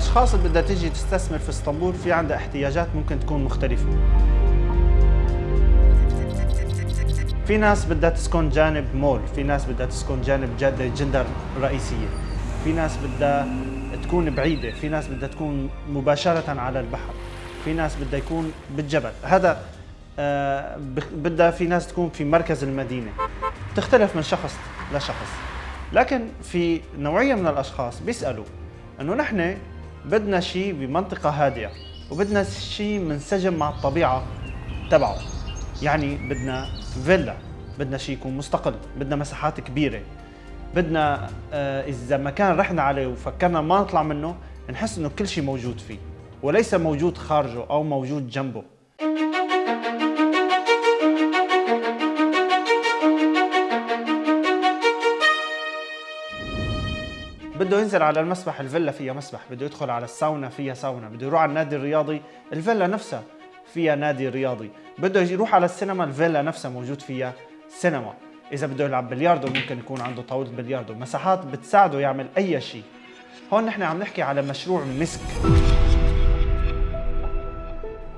الأشخاص اللي بدها تيجي تستثمر في اسطنبول في عندها احتياجات ممكن تكون مختلفة. في ناس بدها تسكن جانب مول في ناس بدها تسكن جانب جاده جندر رئيسية. في ناس بدها تكون بعيدة في ناس بدها تكون مباشرة على البحر. في ناس بدها يكون بالجبل. هذا آه بدها في ناس تكون في مركز المدينة. تختلف من شخص لشخص. لكن في نوعية من الأشخاص بيسألوا إنه نحن بدنا شيء بمنطقة هادئة وبدنا شيء منسجم مع الطبيعة تبعه. يعني بدنا فيلا بدنا شيء يكون مستقل بدنا مساحات كبيرة. بدنا آه، إذا مكان رحنا عليه وفكرنا ما نطلع منه نحس إنه كل شيء موجود فيه وليس موجود خارجه أو موجود جنبه. بده ينزل على المسبح الفيلا فيها مسبح بده يدخل على الساونا فيها ساونا بده يروح على النادي الرياضي الفيلا نفسها فيها نادي رياضي بده يروح على السينما الفيلا نفسها موجود فيها سينما. إذا بده يلعب بلياردو ممكن يكون عنده طاولة بلياردو مساحات بتساعده يعمل أي شيء. هون نحن عم نحكي على مشروع مسك.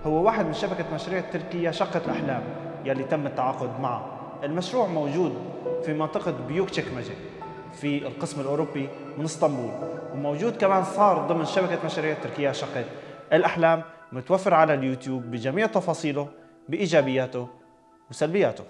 هو واحد من شبكة مشاريع تركيا شقة الأحلام يلي تم التعاقد معها المشروع موجود في منطقة بيوك تشكمجة في القسم الأوروبي من اسطنبول. وموجود كمان صار ضمن شبكة مشاريع تركيا شقة الأحلام متوفر على اليوتيوب بجميع تفاصيله بإيجابياته وسلبياته.